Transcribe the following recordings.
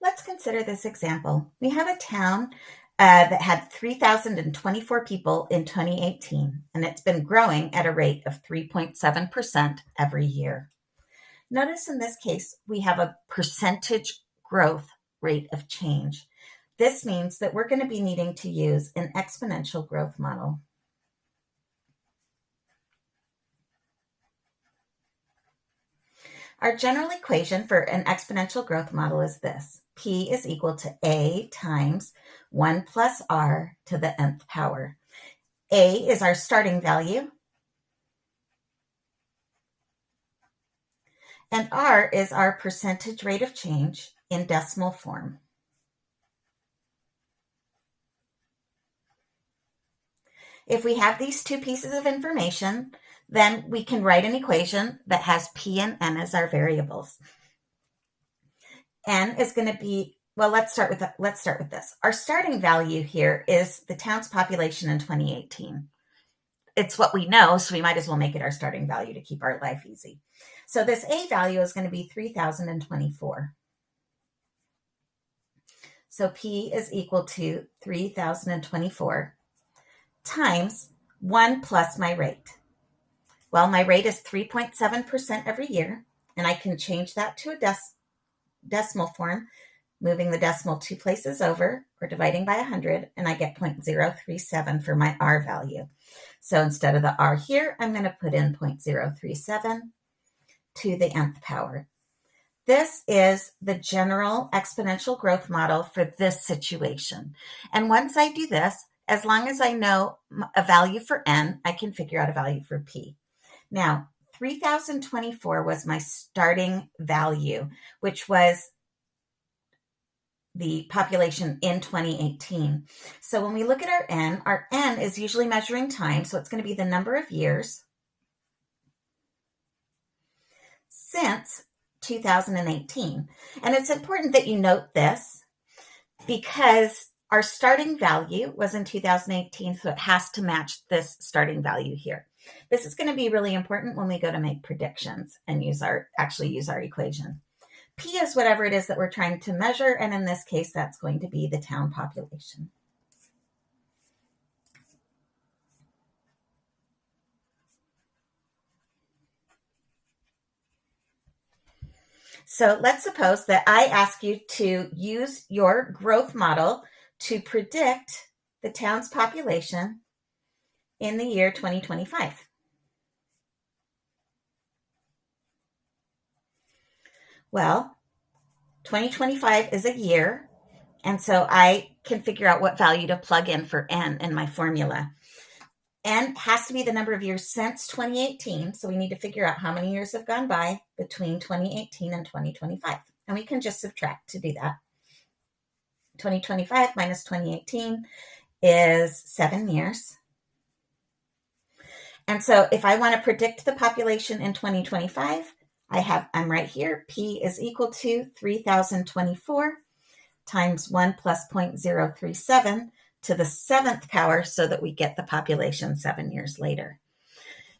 Let's consider this example. We have a town uh, that had 3,024 people in 2018, and it's been growing at a rate of 3.7% every year. Notice in this case, we have a percentage growth rate of change. This means that we're going to be needing to use an exponential growth model. Our general equation for an exponential growth model is this. P is equal to A times 1 plus R to the nth power. A is our starting value. And R is our percentage rate of change in decimal form. If we have these two pieces of information, then we can write an equation that has P and N as our variables. N is going to be, well, let's start with, let's start with this. Our starting value here is the town's population in 2018. It's what we know, so we might as well make it our starting value to keep our life easy. So this A value is going to be 3,024. So P is equal to 3,024 times 1 plus my rate. Well, my rate is 3.7% every year, and I can change that to a dec- decimal form, moving the decimal two places over or dividing by 100, and I get 0.037 for my R value. So instead of the R here, I'm going to put in 0.037 to the nth power. This is the general exponential growth model for this situation. And once I do this, as long as I know a value for n, I can figure out a value for p. Now, 3024 was my starting value, which was the population in 2018. So when we look at our N, our N is usually measuring time. So it's going to be the number of years since 2018. And it's important that you note this because our starting value was in 2018. So it has to match this starting value here. This is going to be really important when we go to make predictions and use our actually use our equation. P is whatever it is that we're trying to measure, and in this case, that's going to be the town population. So let's suppose that I ask you to use your growth model to predict the town's population in the year 2025. Well, 2025 is a year, and so I can figure out what value to plug in for n in my formula. n has to be the number of years since 2018, so we need to figure out how many years have gone by between 2018 and 2025. And we can just subtract to do that. 2025 minus 2018 is seven years. And so if I want to predict the population in 2025, I have, I'm right here, P is equal to 3024 times 1 plus 0.037 to the seventh power so that we get the population seven years later.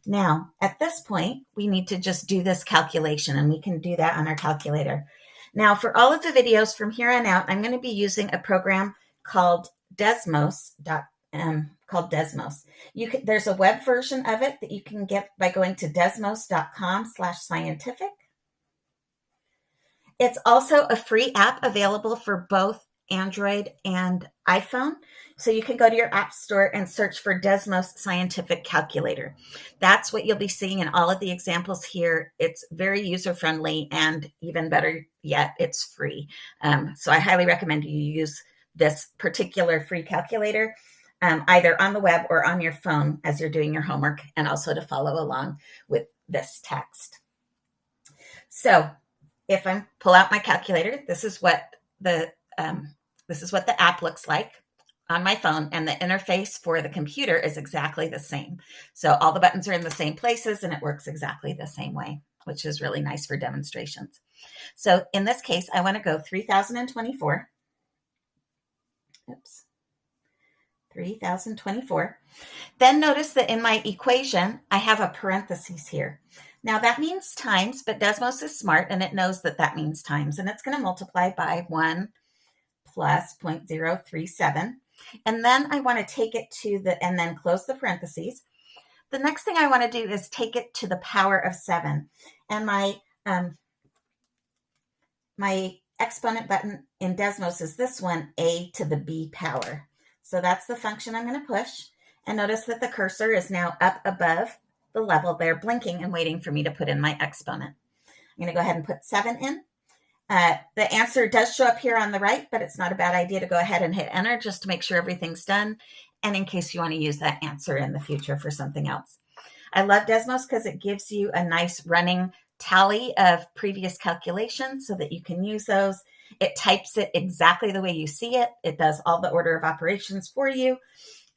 Now, at this point, we need to just do this calculation and we can do that on our calculator. Now, for all of the videos from here on out, I'm going to be using a program called Desmos. Um, called Desmos. You can, there's a web version of it that you can get by going to desmos.com slash scientific. It's also a free app available for both Android and iPhone. So you can go to your app store and search for Desmos Scientific Calculator. That's what you'll be seeing in all of the examples here. It's very user friendly and even better yet, it's free. Um, so I highly recommend you use this particular free calculator um, either on the web or on your phone as you're doing your homework and also to follow along with this text. So if I pull out my calculator, this is what the um, this is what the app looks like on my phone and the interface for the computer is exactly the same. So all the buttons are in the same places and it works exactly the same way, which is really nice for demonstrations. So in this case, I want to go 3024. Oops. 3024. Then notice that in my equation, I have a parenthesis here. Now that means times, but Desmos is smart and it knows that that means times, and it's going to multiply by 1 plus 0.037. And then I want to take it to the, and then close the parentheses. The next thing I want to do is take it to the power of 7. And my, um, my exponent button in Desmos is this one, a to the b power. So that's the function I'm going to push. And notice that the cursor is now up above the level there, blinking and waiting for me to put in my exponent. I'm going to go ahead and put 7 in. Uh, the answer does show up here on the right, but it's not a bad idea to go ahead and hit enter just to make sure everything's done. And in case you want to use that answer in the future for something else. I love Desmos because it gives you a nice running tally of previous calculations so that you can use those. It types it exactly the way you see it. It does all the order of operations for you.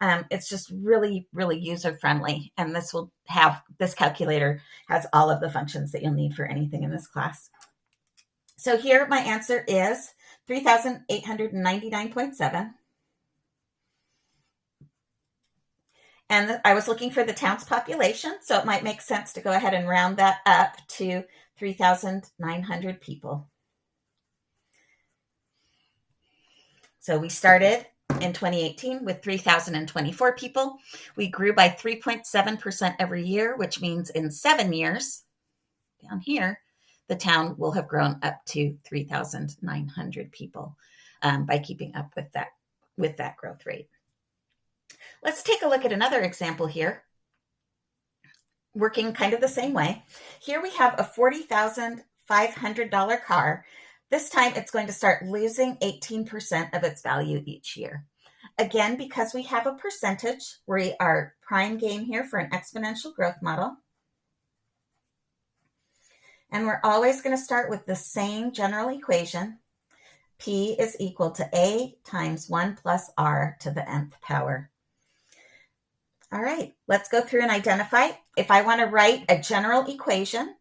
Um, it's just really, really user friendly. And this will have, this calculator has all of the functions that you'll need for anything in this class. So here my answer is 3,899.7. And I was looking for the town's population, so it might make sense to go ahead and round that up to 3,900 people. So we started in 2018 with 3,024 people. We grew by 3.7% every year, which means in seven years, down here, the town will have grown up to 3,900 people um, by keeping up with that with that growth rate. Let's take a look at another example here, working kind of the same way. Here we have a $40,500 car. This time it's going to start losing 18% of its value each year. Again, because we have a percentage, we are prime game here for an exponential growth model. And we're always going to start with the same general equation. P is equal to A times 1 plus R to the nth power. All right, let's go through and identify. If I want to write a general equation,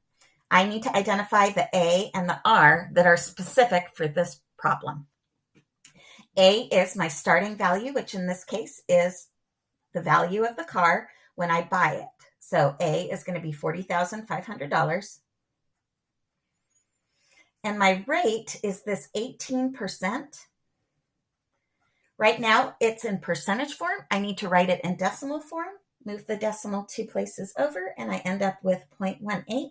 I need to identify the A and the R that are specific for this problem. A is my starting value, which in this case is the value of the car when I buy it. So A is going to be $40,500. And my rate is this 18%. Right now, it's in percentage form. I need to write it in decimal form. Move the decimal two places over, and I end up with 0.18.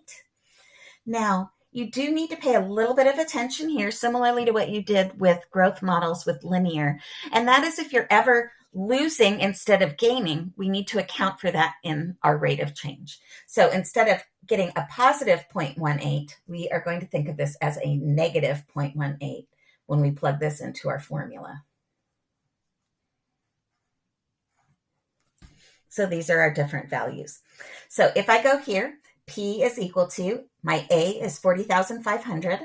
Now, you do need to pay a little bit of attention here, similarly to what you did with growth models with linear. And that is if you're ever losing instead of gaining, we need to account for that in our rate of change. So instead of getting a positive 0.18, we are going to think of this as a negative 0.18 when we plug this into our formula. So these are our different values. So if I go here, P is equal to, my A is 40,500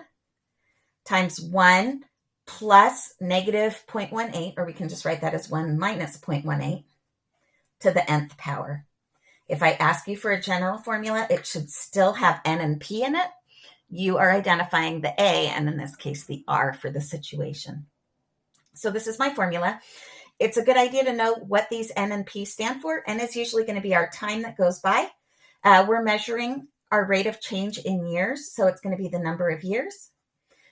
times 1 plus negative 0.18, or we can just write that as 1 minus 0.18 to the nth power. If I ask you for a general formula, it should still have N and P in it. You are identifying the A, and in this case, the R for the situation. So this is my formula it's a good idea to know what these N and P stand for. N is usually going to be our time that goes by. Uh, we're measuring our rate of change in years, so it's going to be the number of years.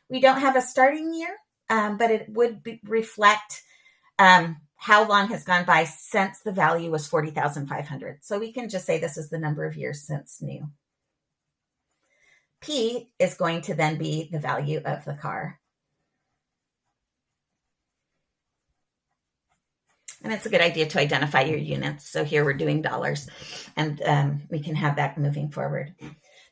We don't have a starting year, um, but it would be, reflect um, how long has gone by since the value was 40,500. So we can just say this is the number of years since new. P is going to then be the value of the car. And it's a good idea to identify your units. So here we're doing dollars and um, we can have that moving forward.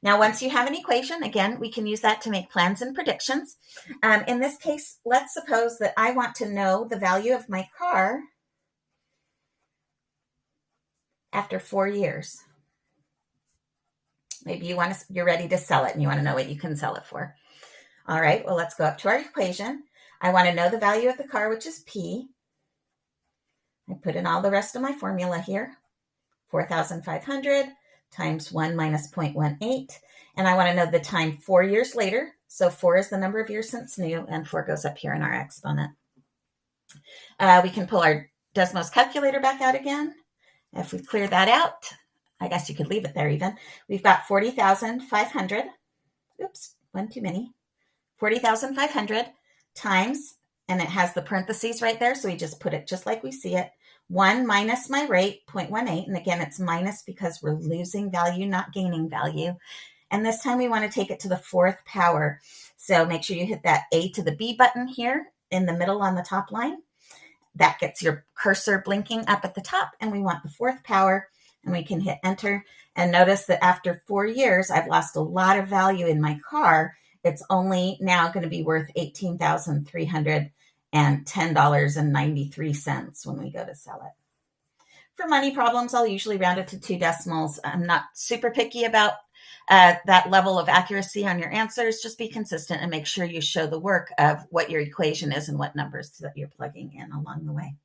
Now, once you have an equation, again, we can use that to make plans and predictions. Um, in this case, let's suppose that I want to know the value of my car after four years. Maybe you want to, you're ready to sell it and you want to know what you can sell it for. All right, well, let's go up to our equation. I want to know the value of the car, which is P. I put in all the rest of my formula here. 4,500 times 1 minus 0.18. And I want to know the time four years later. So 4 is the number of years since new, and 4 goes up here in our exponent. Uh, we can pull our Desmos calculator back out again. If we clear that out, I guess you could leave it there even. We've got 40,500. Oops, one too many. 40,500 times, and it has the parentheses right there. So we just put it just like we see it. 1 minus my rate, 0.18. And again, it's minus because we're losing value, not gaining value. And this time we want to take it to the fourth power. So make sure you hit that A to the B button here in the middle on the top line. That gets your cursor blinking up at the top. And we want the fourth power and we can hit enter. And notice that after four years, I've lost a lot of value in my car. It's only now going to be worth $18,310.93 when we go to sell it. For money problems, I'll usually round it to two decimals. I'm not super picky about uh, that level of accuracy on your answers. Just be consistent and make sure you show the work of what your equation is and what numbers that you're plugging in along the way.